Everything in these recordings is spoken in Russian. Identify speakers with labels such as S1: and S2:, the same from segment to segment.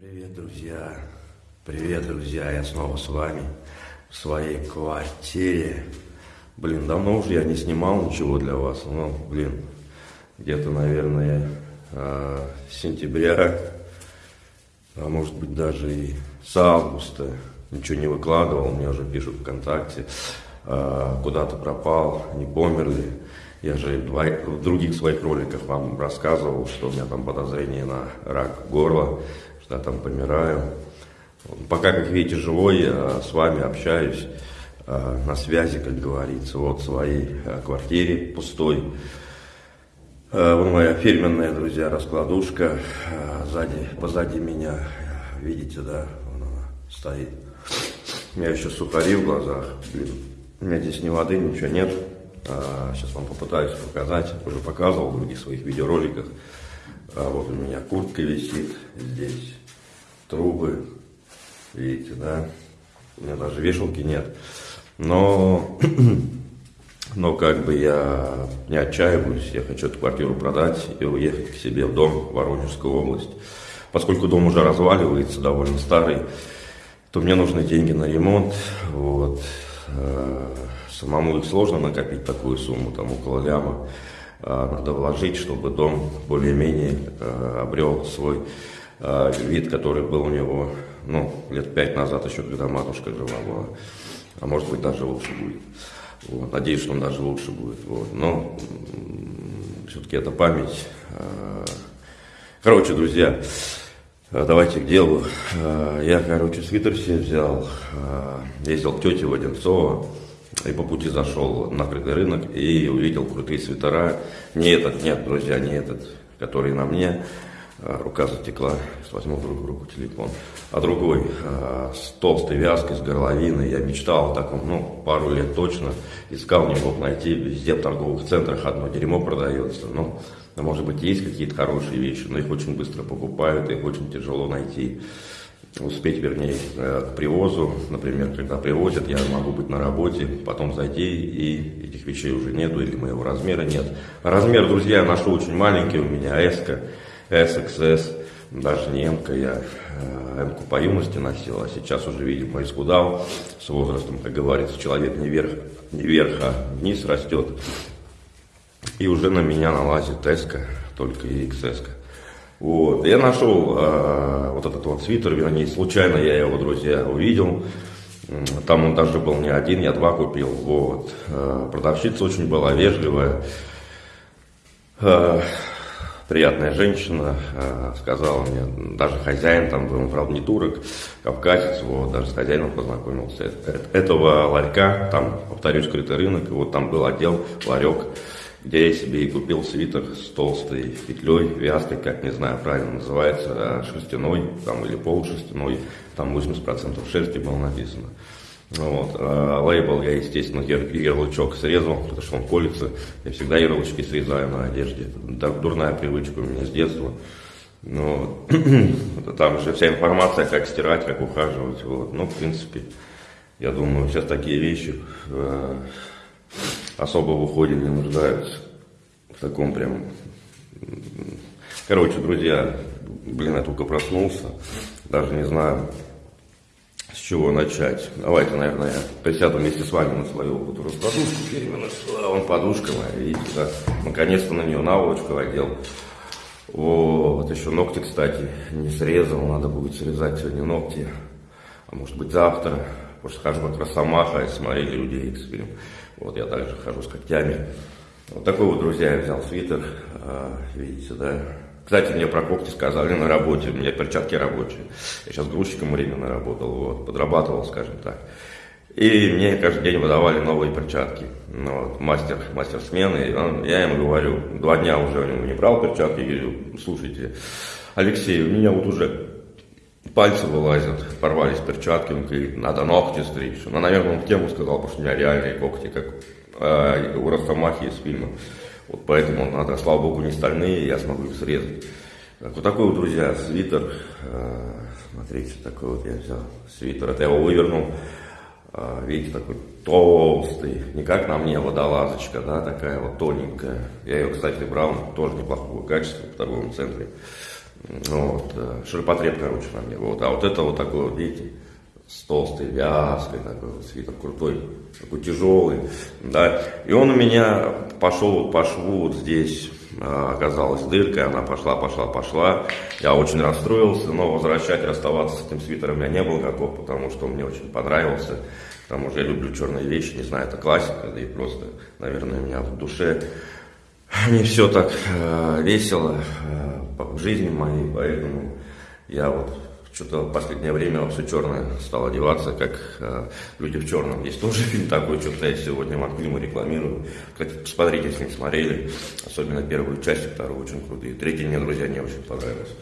S1: Привет, друзья! Привет, друзья! Я снова с вами в своей квартире. Блин, давно уже я не снимал ничего для вас. Ну, блин, где-то, наверное, с сентября, а может быть даже и с августа ничего не выкладывал. Мне уже пишут ВКонтакте, а, куда-то пропал, не померли. Я же в других своих роликах вам рассказывал, что у меня там подозрение на рак горла, я там помираю. Пока, как видите, живой, я с вами общаюсь на связи, как говорится, вот в своей квартире пустой. Вот моя фирменная, друзья, раскладушка. Сзади, позади меня, видите, да, вон она стоит. У меня еще сухари в глазах. Блин, у меня здесь ни воды, ничего нет. Сейчас вам попытаюсь показать. Уже показывал в других своих видеороликах. Вот у меня куртка висит здесь. Трубы. Видите, да? У меня даже вешалки нет. Но, но как бы я не отчаиваюсь. Я хочу эту квартиру продать и уехать к себе в дом в Воронежскую область. Поскольку дом уже разваливается, довольно старый, то мне нужны деньги на ремонт. Вот. А, Самому сложно накопить такую сумму, там около ляма. А, надо вложить, чтобы дом более-менее а, обрел свой вид, который был у него ну, лет пять назад, еще когда матушка жива была. А может быть даже лучше будет. Вот. Надеюсь, что он даже лучше будет. Вот. Но все-таки это память. Короче, друзья, давайте к делу. Я, короче, свитер себе взял, ездил к тете Воденцова. И по пути зашел на открытый рынок и увидел крутые свитера. Не этот, нет, друзья, не этот, который на мне. А, рука затекла, возьму в другую руку телефон. А другой, а, с толстой вязкой, с горловиной. Я мечтал о таком, ну, пару лет точно. Искал, не мог найти. Везде в торговых центрах одно дерьмо продается. Ну, может быть, есть какие-то хорошие вещи, но их очень быстро покупают, их очень тяжело найти успеть, вернее, э, к привозу. Например, когда привозят, я могу быть на работе, потом зайти, и этих вещей уже нету, или моего размера нет. Размер, друзья, я ношу очень маленький, у меня S, SXS, даже не М, я э, М по юности носил, а сейчас уже, видимо, исхудал с возрастом, как говорится, человек не вверх, не вверх, а вниз растет. И уже на меня налазит S, только и XS. -ка. Вот. Я нашел э, вот этот вот свитер, вернее, случайно я его, друзья, увидел. Там он даже был не один, я два купил. Вот. Э, продавщица очень была вежливая. Э, приятная женщина, э, сказала мне, даже хозяин там был, правда, не турок, кавказец, вот, даже с хозяином познакомился. Этого ларька, там, повторюсь, скрытый рынок, и вот там был отдел, ларек, где я себе и купил свитер с толстой петлей, вязкой, как не знаю правильно называется, шерстяной там, или полушерстяной, там 80% шерсти было написано. Ну вот. А лейбл я, естественно, ярлычок срезал, потому что он колется. Я всегда ярлычки срезаю на одежде. Это дурная привычка у меня с детства. Но ну, там же вся информация, как стирать, как ухаживать. Вот. Ну, в принципе, я думаю, сейчас такие вещи э, особо в уходе не нуждаются. В таком прям... Короче, друзья, блин, я только проснулся. Даже не знаю, с чего начать. Давайте, наверное, я присяду вместе с вами на свою вот эту раскладушку. Именно вон подушка моя, видите, да? Наконец-то на нее наволочку одел. Вот, еще ногти, кстати, не срезал. Надо будет срезать сегодня ногти. А может быть завтра. Потому что хожу как росомаха, и смотрели людей эксперим. Вот я также хожу с когтями. Вот такой вот, друзья, я взял свитер. А, видите, да? Кстати, мне про когти сказали на работе, у меня перчатки рабочие. Я сейчас грузчиком временно работал, вот, подрабатывал, скажем так. И мне каждый день выдавали новые перчатки. Ну, вот, мастер, мастер смены. Он, я ему говорю, два дня уже у него не брал перчатки, говорю, слушайте, Алексей, у меня вот уже пальцы вылазят, порвались перчатки, он говорит, надо ногти стричь. Ну, наверное, он тему сказал, потому что у меня реальные когти, как э, у Росомахи из фильма. Вот поэтому надо, слава богу, не стальные, я смогу их срезать. Так, вот такой вот, друзья, свитер. Э, смотрите, такой вот я взял свитер. Это я его вывернул. Э, видите, такой толстый. Не как на мне водолазочка, да, такая вот тоненькая. Я ее, кстати, брал тоже неплохого качества в торговом центре. Вот, э, ширпотреб, короче, на мне. Вот. А вот это вот такой вот, видите, с толстой вязкой, такой вот свитер крутой, такой тяжелый, да. И он у меня пошел по шву вот здесь, а, оказалась дырка, она пошла, пошла, пошла. Я очень расстроился, но возвращать, расставаться с этим свитером меня не было готов, потому что он мне очень понравился. К тому же я люблю черные вещи, не знаю, это классика, да и просто, наверное, у меня в душе не все так э, весело э, в жизни моей, поэтому я вот что-то в последнее время все черное стал одеваться, как э, люди в черном. Есть тоже фильм такой, что-то я сегодня Макфильму рекламирую. Кстати, посмотрите, если не смотрели, особенно первую часть, вторую очень крутые. Третий мне, друзья, не очень понравился.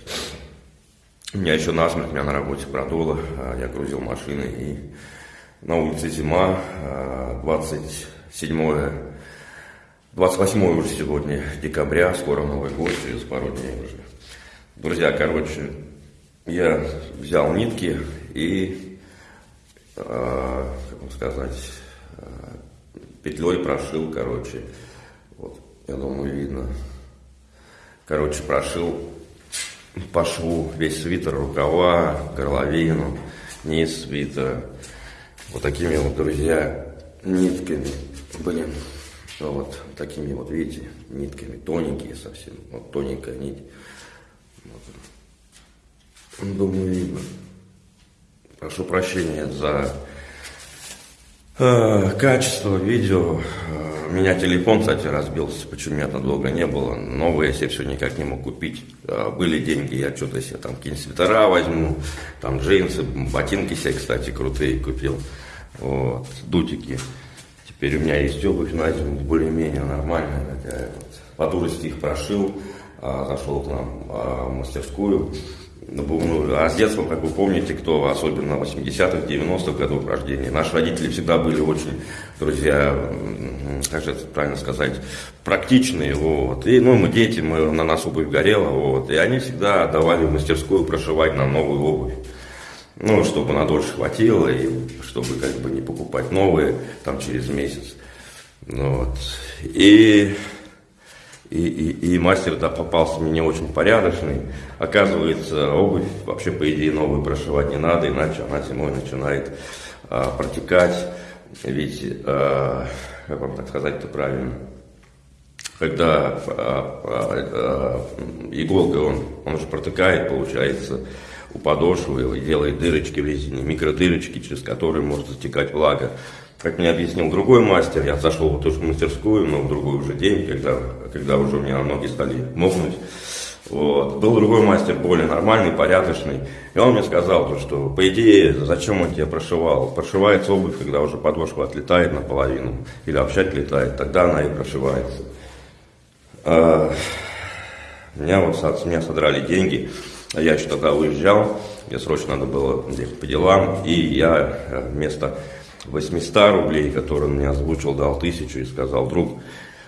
S1: У меня еще насмерть, меня на работе продуло, э, я грузил машины, и на улице зима, э, 27 28 уже сегодня декабря, скоро Новый год, через пару дней уже. Друзья, короче, я взял нитки и, э, как сказать, э, петлей прошил, короче, вот, я думаю, видно. Короче, прошил по шву весь свитер, рукава, горловину, низ свитера. Вот такими вот, друзья, нитками. Блин, вот такими вот, видите, нитками, тоненькие совсем, вот тоненькая нить. Думаю, видно. Прошу прощения за э, качество видео. Э, у меня телефон, кстати, разбился, почему меня там долго не было. Новый я себе все никак не мог купить. Э, были деньги, я что-то себе там какие-нибудь свитера возьму, там джинсы, ботинки себе, кстати, крутые купил. Вот, дутики. Теперь у меня есть обувь на зиму более-менее нормальная. Такая вот. По дурости их прошил, а, зашел к нам в мастерскую ну, а с детства, как вы помните, кто особенно 80-х, 90-х годов рождения, наши родители всегда были очень, друзья, как же это правильно сказать, практичные, вот. И, ну, мы дети, мы, на нас обувь горела, вот. И они всегда давали в мастерскую прошивать нам новую обувь. Ну, чтобы на дольше хватило, и чтобы как бы не покупать новые там через месяц. Ну, вот. И и, и, и мастер да, попался мне очень порядочный. Оказывается, обувь вообще, по идее, новую прошивать не надо, иначе она зимой начинает а, протекать. Ведь, а, как вам так сказать-то правильно, когда а, а, а, иголка, он, он же протекает, получается, у подошвы делает дырочки в резине, микродырочки, через которые может затекать влага. Как мне объяснил другой мастер, я зашел в ту же мастерскую, но в другой уже день, когда, когда уже у меня ноги стали мокнуть. Вот. Был другой мастер, более нормальный, порядочный. И он мне сказал, что по идее, зачем он тебя прошивал? Прошивается обувь, когда уже подошва отлетает наполовину, или вообще отлетает, тогда она и прошивается. А, меня вот с меня содрали деньги, а я еще тогда уезжал, мне срочно надо было по делам, и я э, вместо 800 рублей, который мне озвучил, дал тысячу и сказал, друг,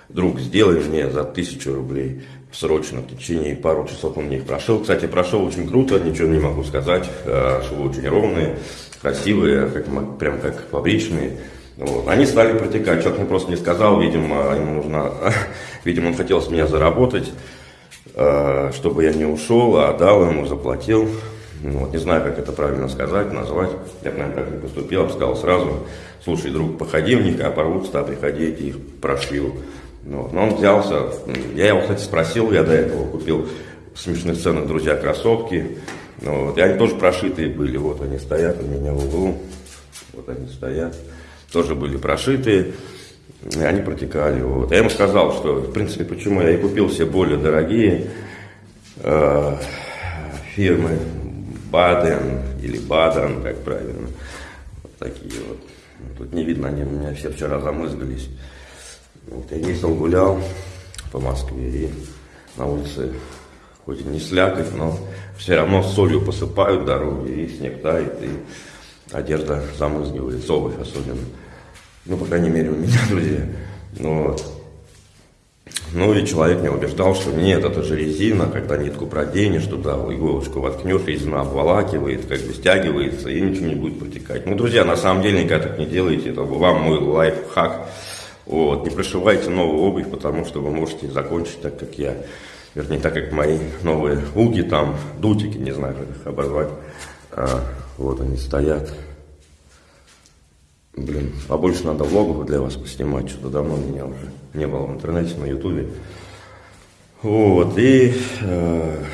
S1: друг, сделай мне за тысячу рублей срочно, в течение пару часов он мне их прошел. Кстати, прошел очень круто, ничего не могу сказать, э, швы очень ровные, красивые, как, прям как фабричные. Вот. Они стали протекать, человек мне просто не сказал, видимо, ему нужно, видимо, он хотел с меня заработать, э, чтобы я не ушел, а дал ему, заплатил. Ну, вот, не знаю, как это правильно сказать, назвать. Я, наверное, как не поступил, сказал сразу, слушай, друг, походи в них, а порвутся, а приходи, я их прошью. Ну. Но он взялся, я его, кстати, спросил, я до этого купил в смешных ценах, друзья, кроссовки. Ну, вот. И они тоже прошитые были, вот они стоят у меня в углу, вот они стоят, тоже были прошитые. И они протекали. Вот. Я ему сказал, что, в принципе, почему я и купил все более дорогие э, фирмы, Баден или Баден, как правильно. Вот такие вот. Тут не видно, они у меня все вчера замызгались. Вот я ездил, гулял по Москве и на улице хоть и не слякоть, но все равно солью посыпают дороги, и снег тает, и одежда замызгивается, обувь особенно. Ну, по крайней мере, у меня, друзья. Ну, вот. Ну и человек меня убеждал, что нет, это же резина, когда нитку проденешь туда, иголочку воткнешь, резина обволакивает, как бы стягивается, и ничего не будет протекать. Ну, друзья, на самом деле никогда так не делайте, это вам мой лайфхак. Вот, не прошивайте новую обувь, потому что вы можете закончить так, как я. вернее, так как мои новые уги там, дутики, не знаю, как их обозвать, а, вот они стоят. Блин, побольше надо влогов для вас поснимать, что-то давно меня уже не было в интернете, на ютубе. Вот, и, э,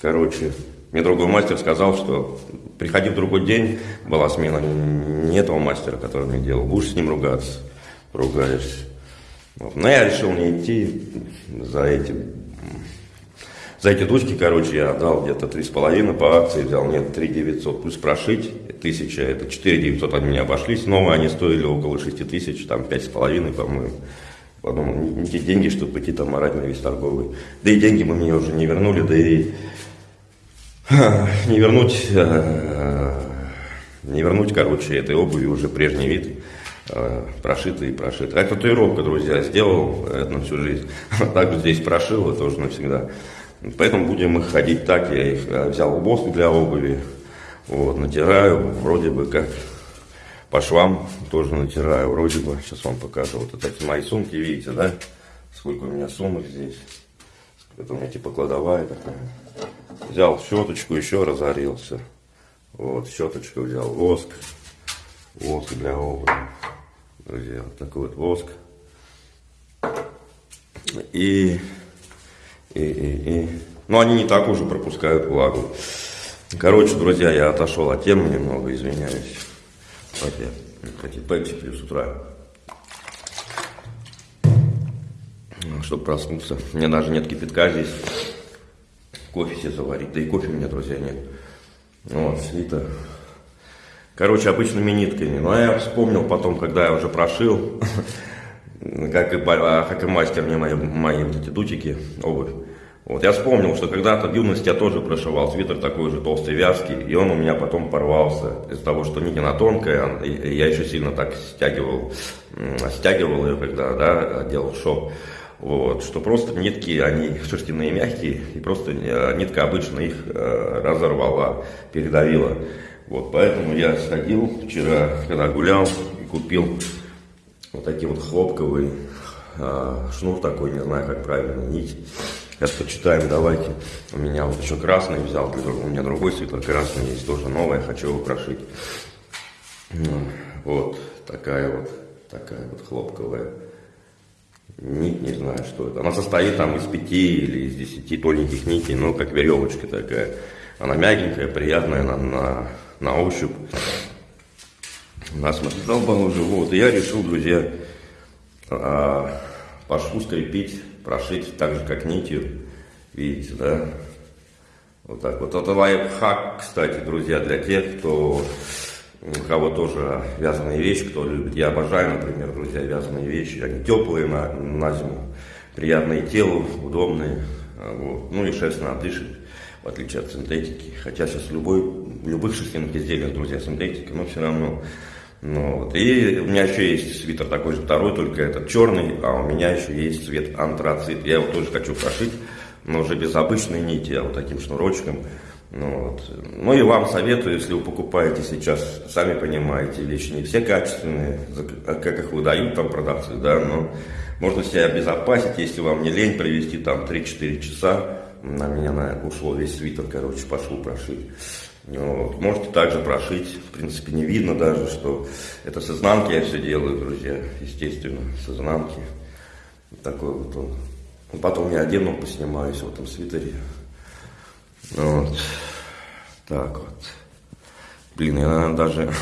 S1: короче, мне другой мастер сказал, что приходи в другой день, была смена не этого мастера, который мне делал, будешь с ним ругаться, ругаешься. Вот. Но я решил не идти за этим. За эти дочки, короче, я отдал где-то три с половиной по акции, взял, нет, три девятьсот, плюс прошить, тысяча, это четыре девятьсот они меня обошлись, новые они стоили около шести тысяч, там пять с половиной, по-моему. Подумал, не, те деньги, чтобы пойти там орать на весь торговый. Да и деньги мы мне уже не вернули, да и не вернуть, э, не вернуть, короче, этой обуви уже прежний вид, э, прошитый и прошитый. А татуировка, друзья, сделал это на всю жизнь. Так здесь прошил, это уже навсегда. Поэтому будем их ходить так. Я их э, взял воск для обуви, вот, натираю, вроде бы как по швам тоже натираю, вроде бы. Сейчас вам покажу. Вот эти мои сумки, видите, да? Сколько у меня сумок здесь. Это у меня типа кладовая такая. Взял щеточку, еще разорился. Вот, щеточку взял, воск. Воск для обуви. Друзья, вот такой вот воск. И, и, и, и. Но они не так уже пропускают влагу. Короче, друзья, я отошел от темы немного, извиняюсь. Я, кстати, пепси пью с утра. Чтобы проснуться. У меня даже нет кипятка здесь кофе себе заварить. Да и кофе у меня, друзья, нет. Вот, свита. Короче, обычными нитками. Но я вспомнил потом, когда я уже прошил, как и, а, как и мастер мне мои, мои вот эти дутики, обувь. Вот, я вспомнил, что когда-то в юности я тоже прошивал свитер такой же толстый, вязкий, и он у меня потом порвался из-за того, что нитина тонкая, и я еще сильно так стягивал, стягивал ее, когда да, делал шоп. Вот, что просто нитки, они шерстяные мягкие, и просто э, нитка обычно их э, разорвала, передавила. Вот, поэтому я сходил вчера, когда гулял, и купил вот такие вот хлопковые, э, шнур такой, не знаю, как правильно, нить. Сейчас почитаем, давайте. У меня вот еще красный взял, у меня другой свитер красный есть, тоже новый, хочу его прошить. Вот, такая вот, такая вот хлопковая нить, не знаю, что это. Она состоит там из пяти или из десяти тоненьких нитей, ну, как веревочка такая. Она мягенькая, приятная на, на, на ощупь. Нас задолбал уже, вот. И я решил, друзья, а, по шву скрепить, прошить так же, как нитью. Видите, да? Вот так вот. Это лайфхак, кстати, друзья, для тех, кто у кого тоже вязаные вещи, кто любит. Я обожаю, например, друзья, вязаные вещи. Они теплые на, на зиму, приятные телу, удобные. Вот. Ну и естественно, дышит, в отличие от синтетики. Хотя сейчас любой, любых шерстяных изделиях, друзья, синтетика, но все равно. Ну, вот. И у меня еще есть свитер такой же второй, только этот черный, а у меня еще есть цвет антрацит. Я его тоже хочу прошить, но уже без обычной нити, а вот таким шнурочком. Ну, вот. ну и вам советую, если вы покупаете сейчас, сами понимаете, вещи не все качественные, как их выдают там продавцы, да, но можно себя обезопасить, если вам не лень провести там 3-4 часа, на меня на, ушло весь свитер, короче, по шву прошить. Вот. Можете также прошить, в принципе, не видно даже, что это с изнанки я все делаю, друзья, естественно, с изнанки. Такой вот он. Потом я одену, поснимаюсь в этом свитере. Вот. Так вот. Блин, я даже э,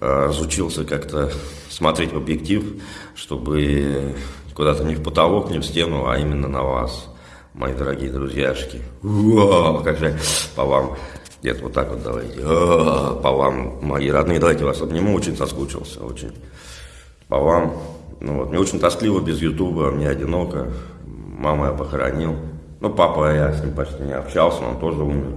S1: разучился как-то смотреть в объектив, чтобы куда-то не в потолок, не в стену, а именно на вас, мои дорогие друзьяшки. Уа, как же по вам. Нет, вот так вот давайте. По вам, мои родные, давайте вас обниму, очень соскучился, очень. По вам. Ну вот, мне очень тоскливо без Ютуба, мне одиноко. Мама я похоронил. Ну, папа, я с ним почти не общался, он тоже умер.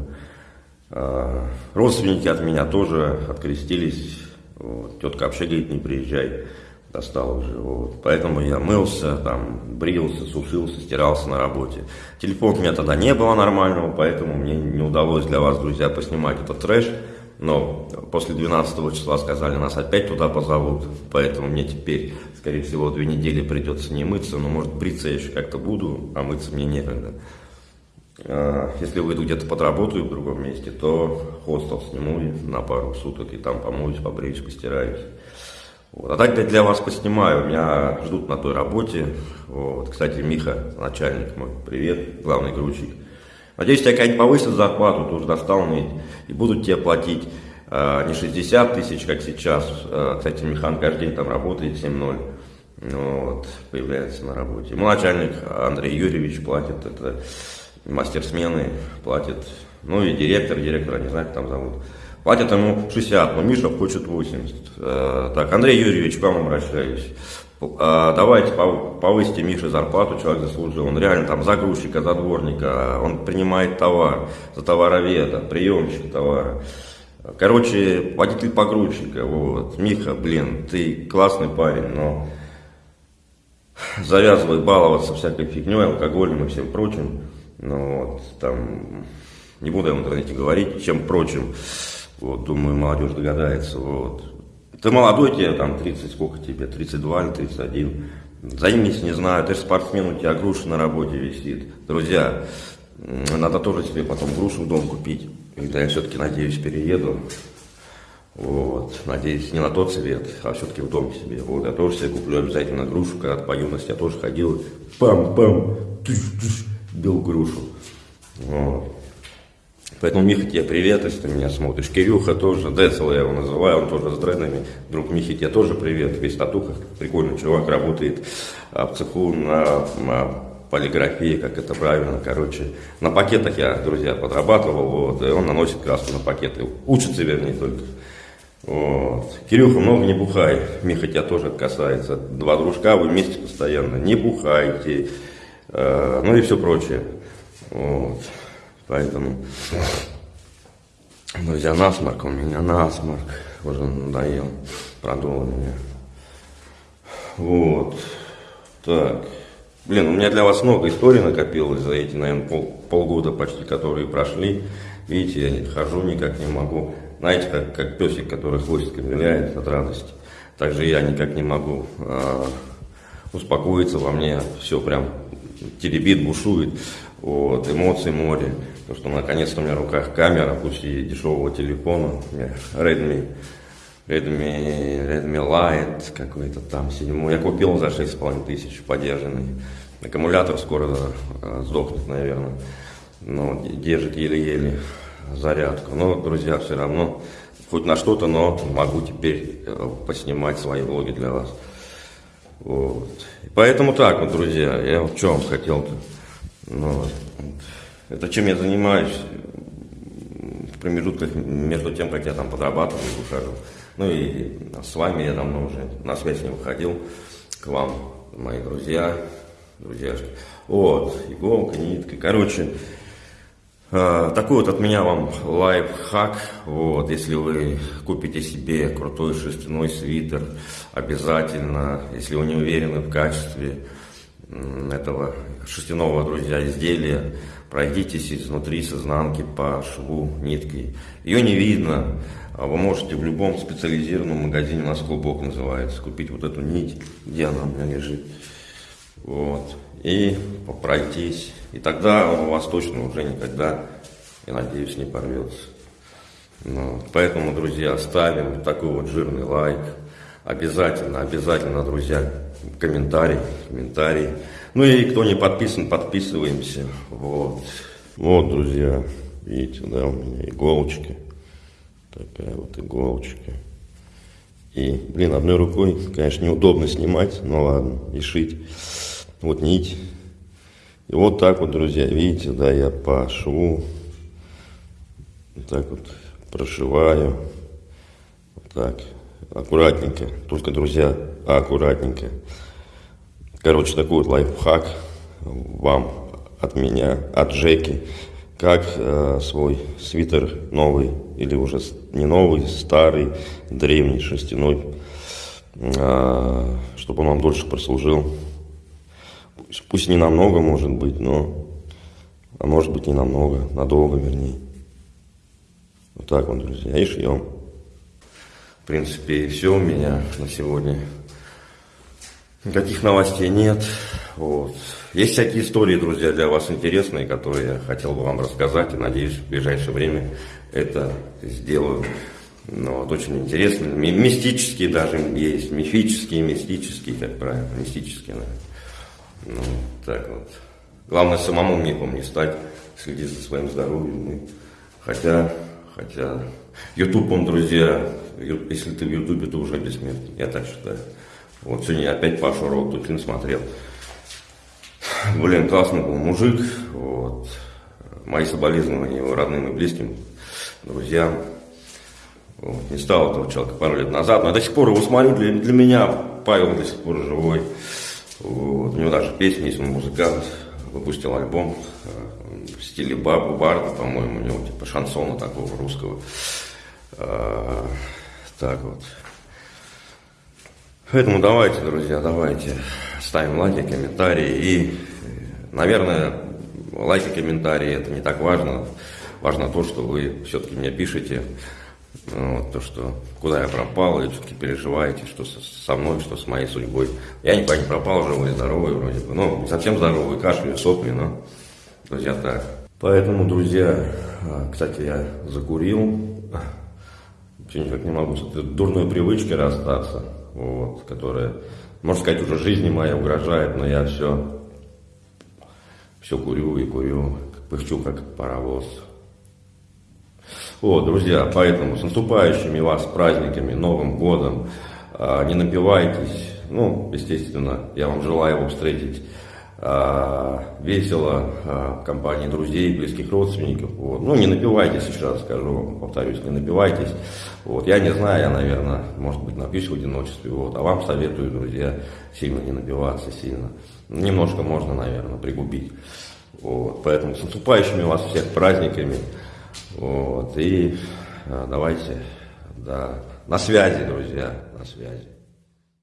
S1: А, родственники от меня тоже открестились. Вот. Тетка вообще говорит, не приезжай, достал уже. Вот. Поэтому я мылся, там, брился, сушился, стирался на работе. Телефон у меня тогда не было нормального, поэтому мне не удалось для вас, друзья, поснимать этот трэш. но после 12 числа сказали, нас опять туда позовут, поэтому мне теперь, скорее всего, две недели придется не мыться, но может бриться я еще как-то буду, а мыться мне некогда. А, если выйду где-то подработаю в другом месте, то хостел сниму на пару суток и там помоюсь, побреюсь, постираюсь. Вот. А так я для вас поснимаю, меня ждут на той работе. Вот. Кстати, Миха, начальник мой, привет, главный грузчик. Надеюсь, тебя как-нибудь повысят зарплату, ты уже достал мне, и будут тебе платить э, не 60 тысяч, как сейчас. Э, кстати, Михан каждый день там работает 7-0. Вот, появляется на работе. Мой начальник Андрей Юрьевич платит, это мастер смены платит, ну и директор, директора, не знаю, как там зовут. Платят ему 60, но Миша хочет 80. Э, так, Андрей Юрьевич, к вам обращаюсь. Э, давайте повысите Мише зарплату, человек заслужил. Он реально там загрузчика, задворника, он принимает товар, за товароведа, приемщик товара. Короче, водитель погрузчика, вот. Миха, блин, ты классный парень, но завязывай баловаться всякой фигней, алкоголем и всем прочим. Ну вот, там, не буду я в интернете говорить, чем прочим. Вот, думаю, молодежь догадается. Вот. Ты молодой, тебе там 30, сколько тебе, 32 или 31. Займись, не знаю, ты же спортсмен, у тебя груша на работе висит. Друзья, надо тоже себе потом грушу в дом купить. Когда я все-таки, надеюсь, перееду. Вот, надеюсь, не на тот свет, а все-таки в дом себе. Вот, я тоже себе куплю обязательно грушу, когда по юности я тоже ходил, пам-пам, бил грушу. Вот. Поэтому, Миха, тебе привет, если ты меня смотришь. Кирюха тоже, Децл я его называю, он тоже с дредами. Друг Михи, тебе тоже привет, весь татуха, прикольный чувак, работает а, в цеху на, на полиграфии, как это правильно, короче. На пакетах я, друзья, подрабатывал, вот, и он наносит краску на пакеты. Учится, вернее, только. Вот. Кирюха, много не бухай. Миха тебя тоже касается. Два дружка, вы вместе постоянно. Не бухайте. Э, ну и все прочее. Вот. Поэтому, друзья, насморк у меня, насморк. Уже надоел, продул меня. Вот. Так. Блин, у меня для вас много историй накопилось за эти, наверное, пол, полгода почти, которые прошли. Видите, я хожу никак не могу. Знаете, как, как песик, который хвостиком виляет от радости. Также я никак не могу э, успокоиться во мне. Все прям теребит, бушует. Вот, эмоции море. То, что наконец-то у меня в руках камера, пусть и дешевого телефона. Redmi, Redmi, Redmi Light какой-то там седьмой. Я купил за 6,5 тысяч подержанный. Аккумулятор скоро э, сдохнет, наверное. Но держит еле-еле зарядку. Но, друзья, все равно хоть на что-то, но могу теперь э, поснимать свои влоги для вас. Вот. Поэтому так вот, друзья, я в чем хотел-то. Ну, это чем я занимаюсь в промежутках между тем, как я там подрабатываю и ухожу. Ну и с вами я давно уже на связь не выходил. К вам, мои друзья, друзьяшки. Вот, иголка, нитка. Короче, э, такой вот от меня вам лайфхак. Вот, если вы купите себе крутой шерстяной свитер, обязательно, если вы не уверены в качестве, этого шерстяного, друзья, изделия. Пройдитесь изнутри, с изнанки по шву ниткой. Ее не видно. А вы можете в любом специализированном магазине, у нас клубок называется, купить вот эту нить, где она у меня лежит. Вот. И пройтись. И тогда у вас точно уже никогда, я надеюсь, не порвется. Ну, поэтому, друзья, ставим такой вот жирный лайк. Обязательно, обязательно, друзья, комментарий, комментарий. Ну и кто не подписан, подписываемся. Вот. Вот, друзья, видите, да, у меня иголочка. Такая вот иголочка. И, блин, одной рукой, конечно, неудобно снимать, но ладно, и шить. Вот нить. И вот так вот, друзья, видите, да, я по шву вот так вот прошиваю. Вот так аккуратненько. Только, друзья, аккуратненько. Короче, такой вот лайфхак вам от меня, от Джеки. Как э, свой свитер новый, или уже не новый, старый, древний, шерстяной, э, чтобы он вам дольше прослужил. Пусть, пусть не намного, может быть, но, а может быть, не намного, надолго, вернее. Вот так вот, друзья, и шьем. В принципе, и все у меня на сегодня. Никаких новостей нет. Вот. Есть всякие истории, друзья, для вас интересные, которые я хотел бы вам рассказать. И надеюсь, в ближайшее время это сделаю. Но вот очень интересно. Мистические даже есть. Мифические, мистические, как правильно. Мистические, наверное. Ну, так вот. Главное, самому мифом не стать, следить за своим здоровьем. Хотя, хотя, YouTube, он, друзья, если ты в Ютубе, то уже бессмертный, я так считаю. Вот сегодня я опять Пашу фильм смотрел. Блин, классный был мужик, вот. Мои соболезнования его родным и близким, друзьям. Вот. Не стал этого человека пару лет назад, но я до сих пор его смотрю, для, для меня Павел до сих пор живой. Вот. У него даже песни есть, он музыкант, выпустил альбом э, в стиле бабу барда, по-моему, у него типа шансона такого русского. Так вот. Поэтому давайте, друзья, давайте ставим лайки, комментарии. И, наверное, лайки, комментарии это не так важно. Важно то, что вы все-таки мне пишете. Ну, вот, то, что куда я пропал, и все-таки переживаете, что со, мной, что с моей судьбой. Я никуда не пропал, живой, здоровый вроде бы. Ну, не совсем здоровый, кашляю, сопли, но, друзья, так. Поэтому, друзья, а, кстати, я закурил. Все никак не могу. С этой дурной привычкой расстаться, вот, которая, можно сказать, уже жизни моей угрожает, но я все, все курю и курю, пыхчу как паровоз. Вот, друзья, поэтому с наступающими вас праздниками, Новым годом, а, не напивайтесь, ну, естественно, я вам желаю его встретить весело а, в компании друзей, близких родственников. Вот. Ну, не напивайтесь, еще раз скажу, повторюсь, не напивайтесь. Вот. Я не знаю, я, наверное, может быть, напьюсь в одиночестве. Вот. А вам советую, друзья, сильно не напиваться, сильно. Немножко можно, наверное, пригубить. Вот. Поэтому с наступающими вас всех праздниками. Вот, и а, давайте, да, на связи, друзья, на связи.